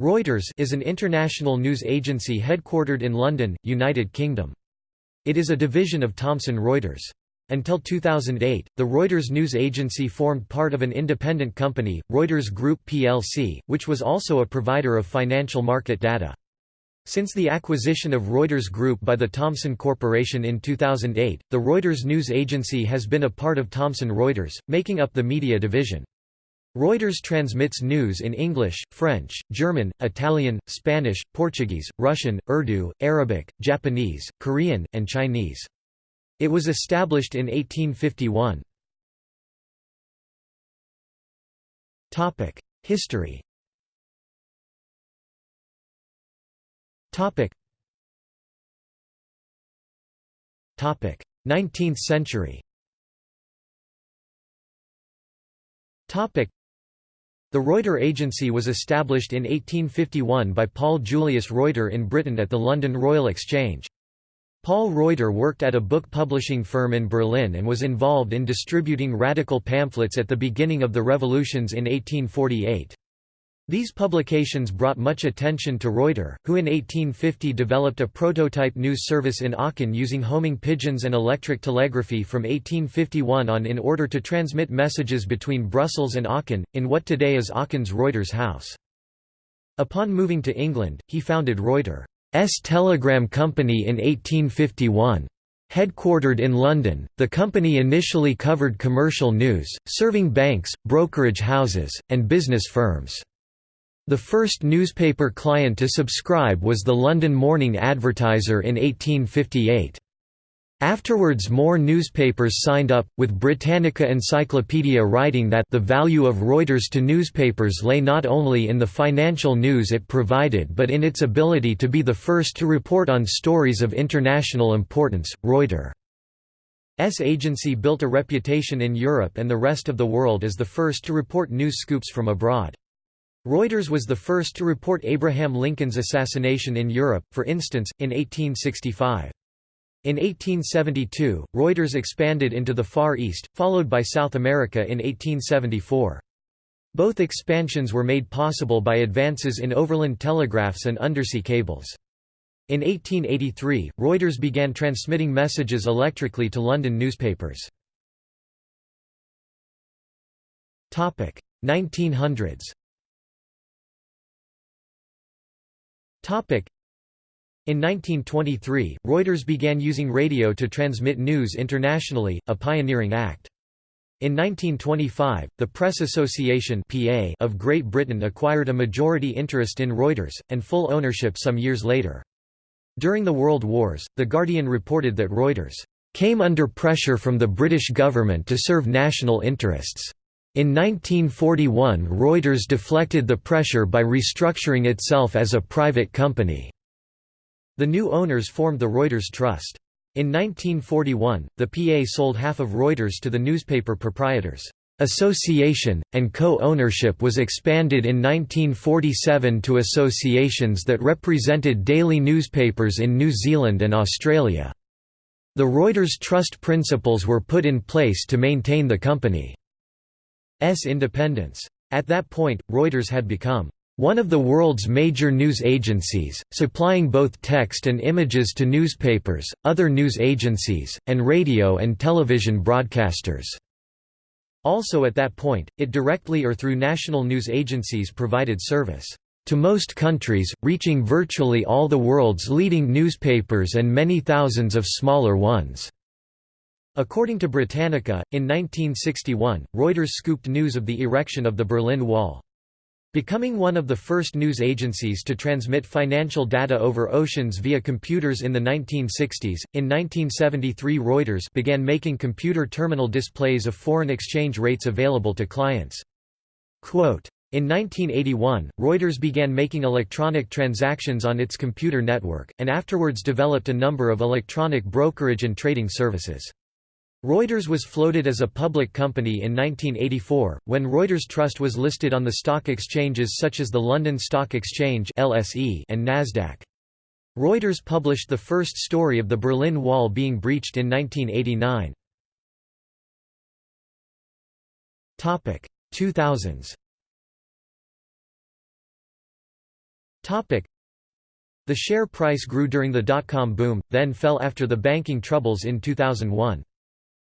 Reuters is an international news agency headquartered in London, United Kingdom. It is a division of Thomson Reuters. Until 2008, the Reuters news agency formed part of an independent company, Reuters Group plc, which was also a provider of financial market data. Since the acquisition of Reuters Group by the Thomson Corporation in 2008, the Reuters news agency has been a part of Thomson Reuters, making up the media division. Reuters transmits news in English, French, German, Italian, Spanish, Portuguese, Russian, Urdu, Arabic, Japanese, Korean, and Chinese. It was established in 1851. History Topic 19th century the Reuter Agency was established in 1851 by Paul Julius Reuter in Britain at the London Royal Exchange. Paul Reuter worked at a book publishing firm in Berlin and was involved in distributing radical pamphlets at the beginning of the revolutions in 1848. These publications brought much attention to Reuter, who in 1850 developed a prototype news service in Aachen using homing pigeons and electric telegraphy from 1851 on in order to transmit messages between Brussels and Aachen, in what today is Aachen's Reuters House. Upon moving to England, he founded Reuters' Telegram Company in 1851. Headquartered in London, the company initially covered commercial news, serving banks, brokerage houses, and business firms. The first newspaper client to subscribe was the London Morning Advertiser in 1858. Afterwards more newspapers signed up, with Britannica Encyclopedia writing that the value of Reuters to newspapers lay not only in the financial news it provided but in its ability to be the first to report on stories of international importance. Reuters' agency built a reputation in Europe and the rest of the world as the first to report news scoops from abroad. Reuters was the first to report Abraham Lincoln's assassination in Europe, for instance, in 1865. In 1872, Reuters expanded into the Far East, followed by South America in 1874. Both expansions were made possible by advances in overland telegraphs and undersea cables. In 1883, Reuters began transmitting messages electrically to London newspapers. 1900s In 1923, Reuters began using radio to transmit news internationally, a pioneering act. In 1925, the Press Association PA of Great Britain acquired a majority interest in Reuters, and full ownership some years later. During the World Wars, The Guardian reported that Reuters came under pressure from the British government to serve national interests. In 1941 Reuters deflected the pressure by restructuring itself as a private company. The new owners formed the Reuters Trust. In 1941, the PA sold half of Reuters to the newspaper proprietors. Association, and co-ownership was expanded in 1947 to associations that represented daily newspapers in New Zealand and Australia. The Reuters Trust principles were put in place to maintain the company. S independence. At that point, Reuters had become one of the world's major news agencies, supplying both text and images to newspapers, other news agencies, and radio and television broadcasters. Also at that point, it directly or through national news agencies provided service to most countries, reaching virtually all the world's leading newspapers and many thousands of smaller ones. According to Britannica, in 1961, Reuters scooped news of the erection of the Berlin Wall. Becoming one of the first news agencies to transmit financial data over oceans via computers in the 1960s, in 1973 Reuters began making computer terminal displays of foreign exchange rates available to clients. Quote, in 1981, Reuters began making electronic transactions on its computer network, and afterwards developed a number of electronic brokerage and trading services. Reuters was floated as a public company in 1984, when Reuters Trust was listed on the stock exchanges such as the London Stock Exchange and Nasdaq. Reuters published the first story of the Berlin Wall being breached in 1989. 2000s The share price grew during the dot-com boom, then fell after the banking troubles in 2001.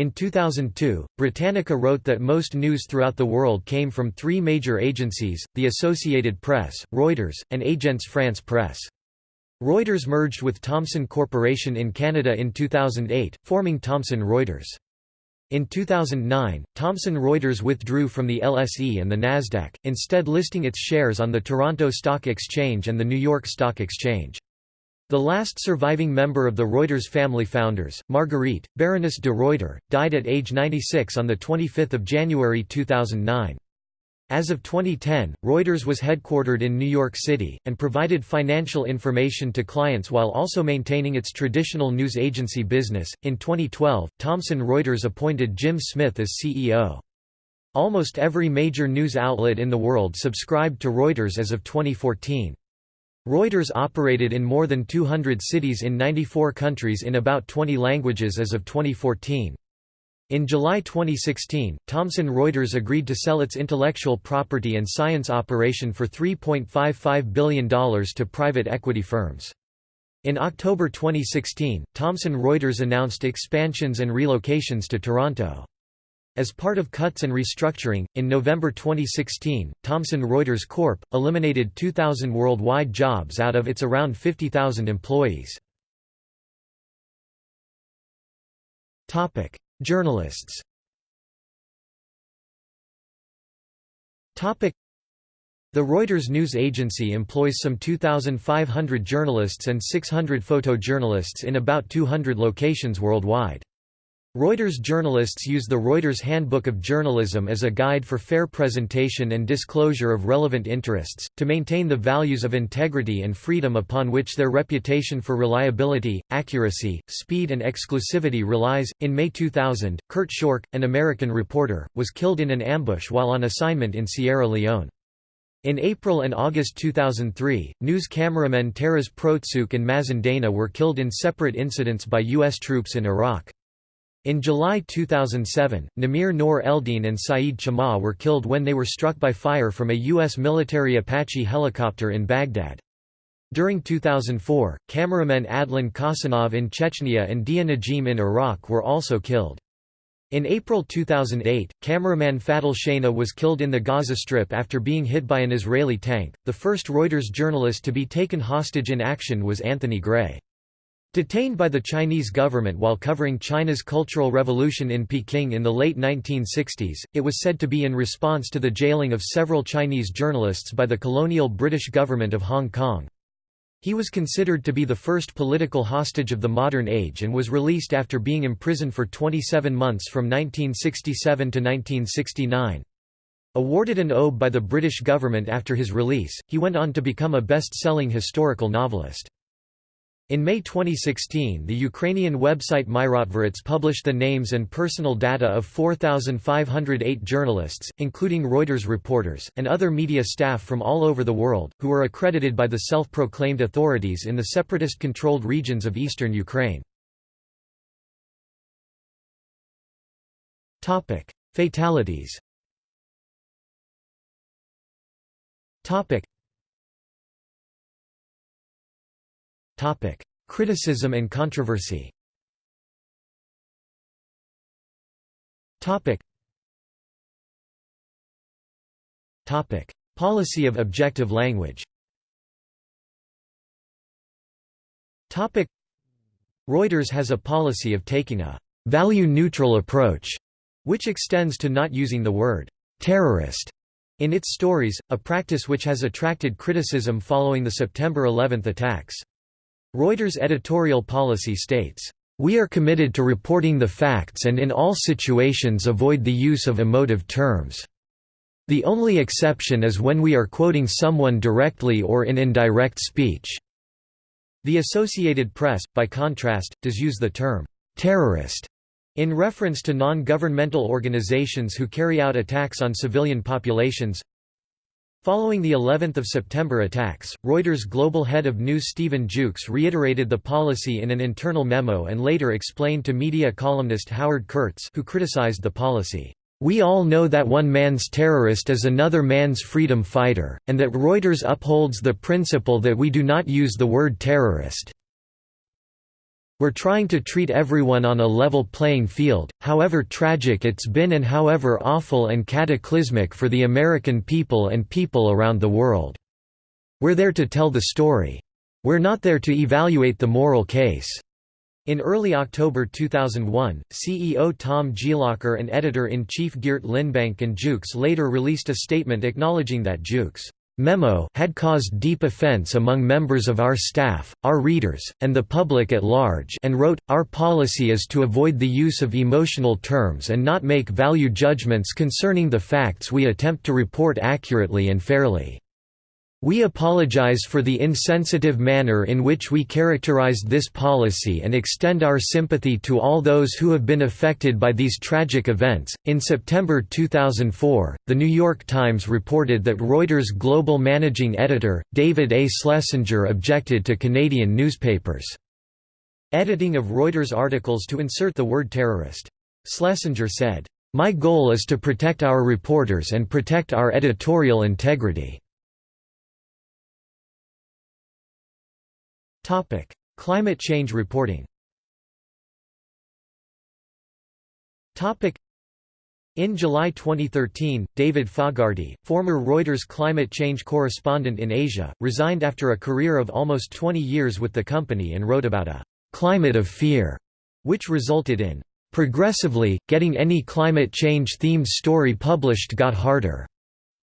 In 2002, Britannica wrote that most news throughout the world came from three major agencies, the Associated Press, Reuters, and Agence France Presse. Reuters merged with Thomson Corporation in Canada in 2008, forming Thomson Reuters. In 2009, Thomson Reuters withdrew from the LSE and the Nasdaq, instead listing its shares on the Toronto Stock Exchange and the New York Stock Exchange. The last surviving member of the Reuters family founders, Marguerite, Baroness de Reuter, died at age 96 on 25 January 2009. As of 2010, Reuters was headquartered in New York City, and provided financial information to clients while also maintaining its traditional news agency business. In 2012, Thomson Reuters appointed Jim Smith as CEO. Almost every major news outlet in the world subscribed to Reuters as of 2014. Reuters operated in more than 200 cities in 94 countries in about 20 languages as of 2014. In July 2016, Thomson Reuters agreed to sell its intellectual property and science operation for $3.55 billion to private equity firms. In October 2016, Thomson Reuters announced expansions and relocations to Toronto. As part of cuts and restructuring, in November 2016, Thomson Reuters Corp. eliminated 2,000 worldwide jobs out of its around 50,000 employees. Journalists The Reuters news agency employs some 2,500 journalists and 600 photojournalists in about 200 locations worldwide. Reuters journalists use the Reuters Handbook of Journalism as a guide for fair presentation and disclosure of relevant interests, to maintain the values of integrity and freedom upon which their reputation for reliability, accuracy, speed, and exclusivity relies. In May 2000, Kurt Schork, an American reporter, was killed in an ambush while on assignment in Sierra Leone. In April and August 2003, news cameramen Taras Protsuk and Mazen Dana were killed in separate incidents by U.S. troops in Iraq. In July 2007, Namir Noor Eldin and Saeed Chama were killed when they were struck by fire from a U.S. military Apache helicopter in Baghdad. During 2004, cameramen Adlan Khasanov in Chechnya and Dia Najim in Iraq were also killed. In April 2008, cameraman Fadil Shana was killed in the Gaza Strip after being hit by an Israeli tank. The first Reuters journalist to be taken hostage in action was Anthony Grey. Detained by the Chinese government while covering China's Cultural Revolution in Peking in the late 1960s, it was said to be in response to the jailing of several Chinese journalists by the colonial British government of Hong Kong. He was considered to be the first political hostage of the modern age and was released after being imprisoned for 27 months from 1967 to 1969. Awarded an OBE by the British government after his release, he went on to become a best-selling historical novelist. In May 2016 the Ukrainian website Myrotvorets published the names and personal data of 4,508 journalists, including Reuters reporters, and other media staff from all over the world, who are accredited by the self-proclaimed authorities in the separatist-controlled regions of eastern Ukraine. Fatalities Criticism and controversy. Policy of objective language. Topic: Reuters has a policy of taking a value-neutral approach, which extends to not using the word terrorist in its stories, a practice which has attracted criticism following the September 11 attacks. Reuters' editorial policy states, "...we are committed to reporting the facts and in all situations avoid the use of emotive terms. The only exception is when we are quoting someone directly or in indirect speech." The Associated Press, by contrast, does use the term, "...terrorist." In reference to non-governmental organizations who carry out attacks on civilian populations, Following the 11th of September attacks, Reuters global head of news Stephen Jukes reiterated the policy in an internal memo and later explained to media columnist Howard Kurtz who criticized the policy, We all know that one man's terrorist is another man's freedom fighter, and that Reuters upholds the principle that we do not use the word terrorist. We're trying to treat everyone on a level playing field, however tragic it's been and however awful and cataclysmic for the American people and people around the world. We're there to tell the story. We're not there to evaluate the moral case. In early October 2001, CEO Tom Glocer and editor-in-chief Geert Linnebank and Jukes later released a statement acknowledging that Jukes' memo had caused deep offense among members of our staff, our readers, and the public at large and wrote, Our policy is to avoid the use of emotional terms and not make value judgments concerning the facts we attempt to report accurately and fairly. We apologize for the insensitive manner in which we characterized this policy and extend our sympathy to all those who have been affected by these tragic events. In September 2004, The New York Times reported that Reuters' global managing editor, David A. Schlesinger, objected to Canadian newspapers' editing of Reuters articles to insert the word terrorist. Schlesinger said, My goal is to protect our reporters and protect our editorial integrity. Topic: Climate change reporting. Topic: in July 2013, David Fogarty, former Reuters climate change correspondent in Asia, resigned after a career of almost 20 years with the company and wrote about a «climate of fear», which resulted in «progressively, getting any climate change-themed story published got harder»,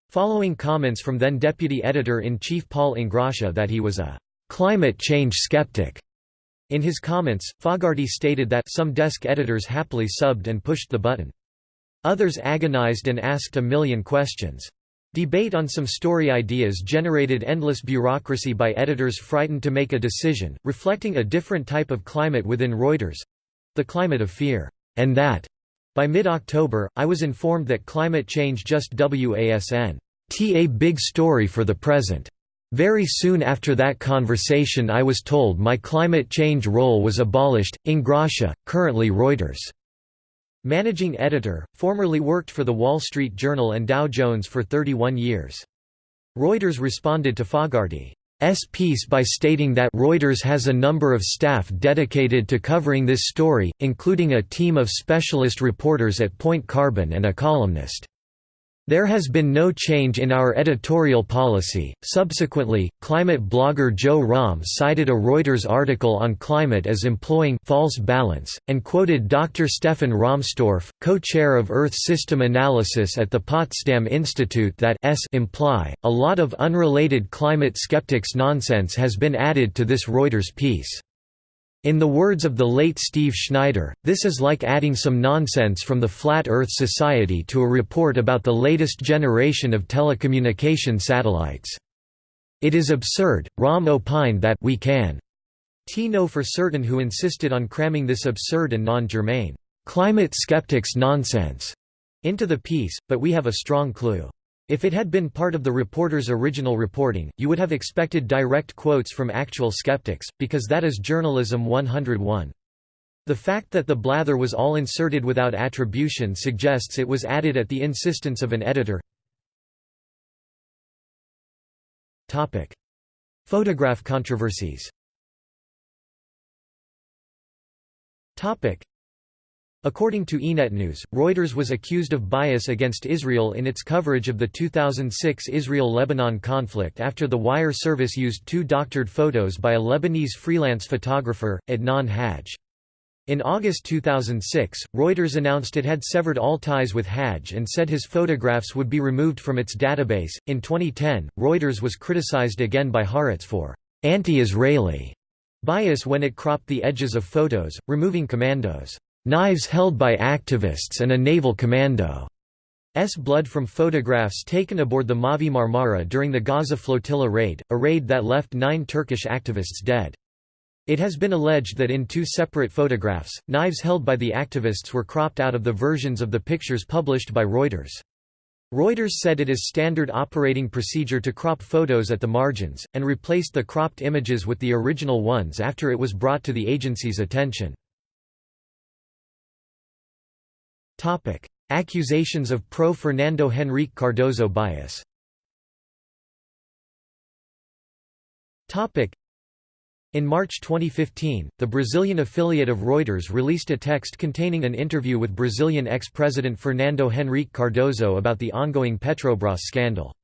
following comments from then deputy editor-in-chief Paul Ingrassia that he was a climate change skeptic. In his comments, Fogarty stated that some desk editors happily subbed and pushed the button. Others agonized and asked a million questions. Debate on some story ideas generated endless bureaucracy by editors frightened to make a decision, reflecting a different type of climate within Reuters—the climate of fear. And that, by mid-October, I was informed that climate change just wasn't a big story for the present. Very soon after that conversation I was told my climate change role was abolished. Ingrassia, currently Reuters' managing editor, formerly worked for The Wall Street Journal and Dow Jones for 31 years. Reuters responded to Fogarty's piece by stating that Reuters has a number of staff dedicated to covering this story, including a team of specialist reporters at Point Carbon and a columnist. There has been no change in our editorial policy. Subsequently, climate blogger Joe Romm cited a Reuters article on climate as employing false balance, and quoted Dr. Stefan Rahmstorf, co-chair of Earth System Analysis at the Potsdam Institute that s imply, a lot of unrelated climate skeptics nonsense has been added to this Reuters piece. In the words of the late Steve Schneider, this is like adding some nonsense from the Flat Earth Society to a report about the latest generation of telecommunication satellites. It is absurd. Romm opined that we can t know for certain who insisted on cramming this absurd and non-germane climate skeptics nonsense into the piece, but we have a strong clue. If it had been part of the reporter's original reporting, you would have expected direct quotes from actual skeptics, because that is journalism 101. The fact that the blather was all inserted without attribution suggests it was added at the insistence of an editor. Topic. Photograph controversies According to Ynetnews, Reuters was accused of bias against Israel in its coverage of the 2006 Israel-Lebanon conflict after the wire service used two doctored photos by a Lebanese freelance photographer, Adnan Hajj. In August 2006, Reuters announced it had severed all ties with Hajj and said his photographs would be removed from its database. In 2010, Reuters was criticized again by Haaretz for anti-Israeli bias when it cropped the edges of photos, removing commandos knives held by activists and a naval commando's blood from photographs taken aboard the Mavi Marmara during the Gaza flotilla raid, a raid that left nine Turkish activists dead. It has been alleged that in two separate photographs, knives held by the activists were cropped out of the versions of the pictures published by Reuters. Reuters said it is standard operating procedure to crop photos at the margins, and replaced the cropped images with the original ones after it was brought to the agency's attention. Topic: Accusations of pro-Fernando Henrique Cardoso bias Topic: in March 2015, the Brazilian affiliate of Reuters released a text containing an interview with Brazilian ex-president Fernando Henrique Cardoso about the ongoing Petrobras scandal.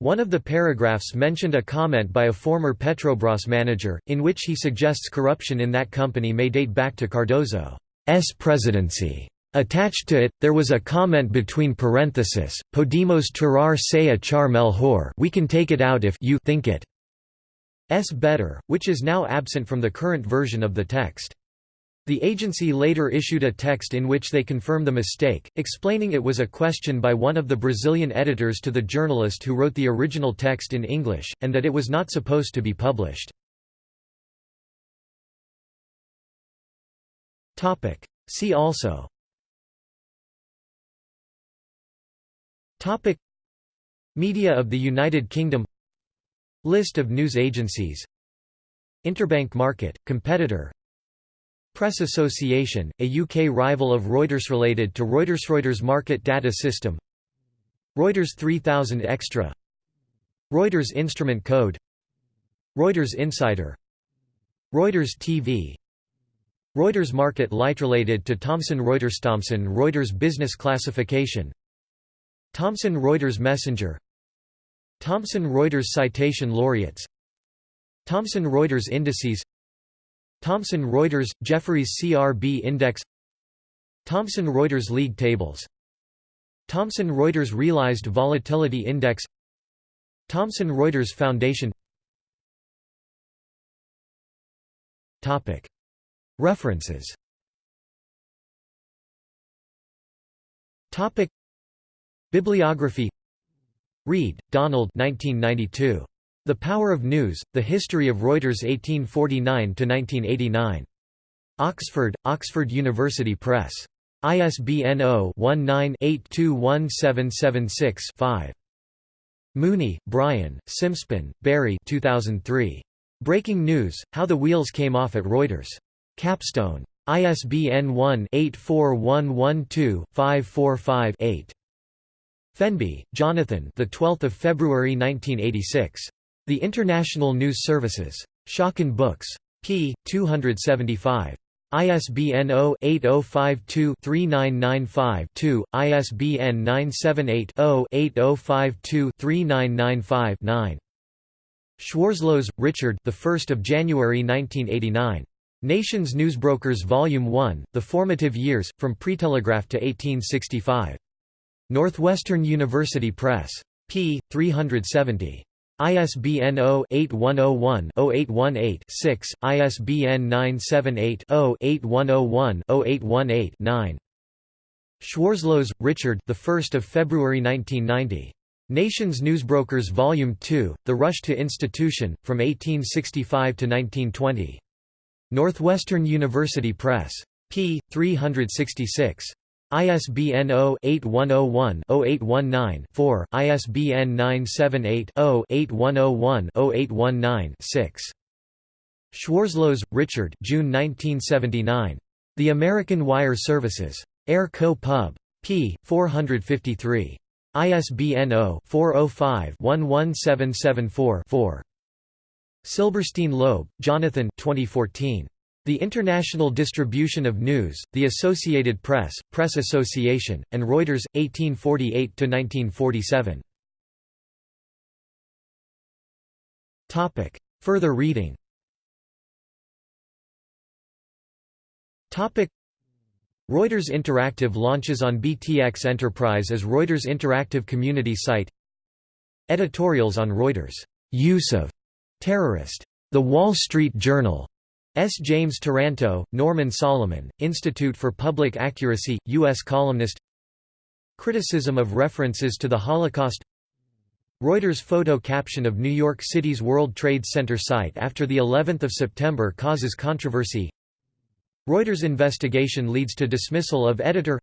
One of the paragraphs mentioned a comment by a former Petrobras manager, in which he suggests corruption in that company may date back to Cardoso's presidency. Attached to it, there was a comment between parentheses, Podemos tirar se echar melhor we can take it out if you think it s better, which is now absent from the current version of the text. The agency later issued a text in which they confirm the mistake, explaining it was a question by one of the Brazilian editors to the journalist who wrote the original text in English, and that it was not supposed to be published. See also Media of the United Kingdom. List of news agencies. Interbank Market, competitor. Press Association, a UK rival of Reuters related to Reuters Reuters Market Data System. Reuters 3000 Extra. Reuters Instrument Code. Reuters Insider. Reuters TV Reuters Market Light related to Thomson Reuters Thomson Reuters Business Classification Thomson Reuters Messenger. Thomson Reuters Citation Laureates. Thomson Reuters Indices. Thomson Reuters – Jefferies CRB Index. Thomson Reuters League Tables. Thomson Reuters Realized Volatility Index. Thomson Reuters Foundation. References Bibliography Read, Donald 1992. The Power of News, The History of Reuters 1849–1989. Oxford, Oxford University Press. ISBN 0-19-821776-5. Mooney, Brian, Simpson, Barry 2003. Breaking News, How the Wheels Came Off at Reuters. Capstone. ISBN 1-84112-545-8. Fenby, Jonathan. The 12th of February 1986. The International News Services. Schocken Books. p. 275. ISBN 0-8052-3995-2, ISBN 978-0-8052-3995-9. Schwarzlose, Richard. The 1st of January 1989. Nations Newsbrokers Volume 1: The Formative Years, from Pre-Telegraph to 1865. Northwestern University Press. p. 370. ISBN 0-8101-0818-6, ISBN 978-0-8101-0818-9. Schwarzlose, Richard the 1st of February 1990. Nations Newsbrokers Volume 2, The Rush to Institution, From 1865 to 1920. Northwestern University Press. p. 366. ISBN 0-8101-0819-4, ISBN 978-0-8101-0819-6. Schwarzlose, Richard June 1979. The American Wire Services. Air Co. Pub. p. 453. ISBN 0-405-11774-4. Silberstein Loeb, Jonathan 2014. The International Distribution of News, The Associated Press, Press Association, and Reuters, 1848–1947. Further reading Reuters Interactive launches on BTX Enterprise as Reuters Interactive Community Site Editorials on Reuters' use of terrorist. The Wall Street Journal S. James Taranto, Norman Solomon, Institute for Public Accuracy, U.S. columnist. Criticism of references to the Holocaust. Reuters photo caption of New York City's World Trade Center site after the 11th of September causes controversy. Reuters investigation leads to dismissal of editor.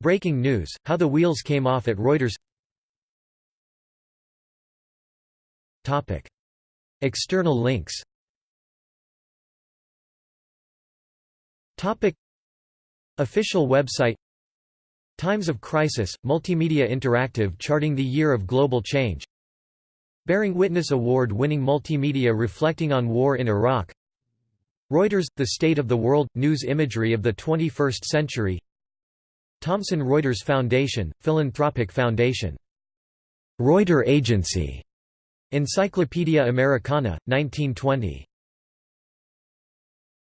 Breaking news, how the wheels came off at Reuters. External links Topic Official website Times of Crisis, Multimedia Interactive charting the year of global change Bearing Witness Award-winning multimedia reflecting on war in Iraq Reuters – The State of the World – News Imagery of the 21st Century Thomson Reuters Foundation – Philanthropic Foundation. Reuter Agency. Encyclopædia Americana, 1920.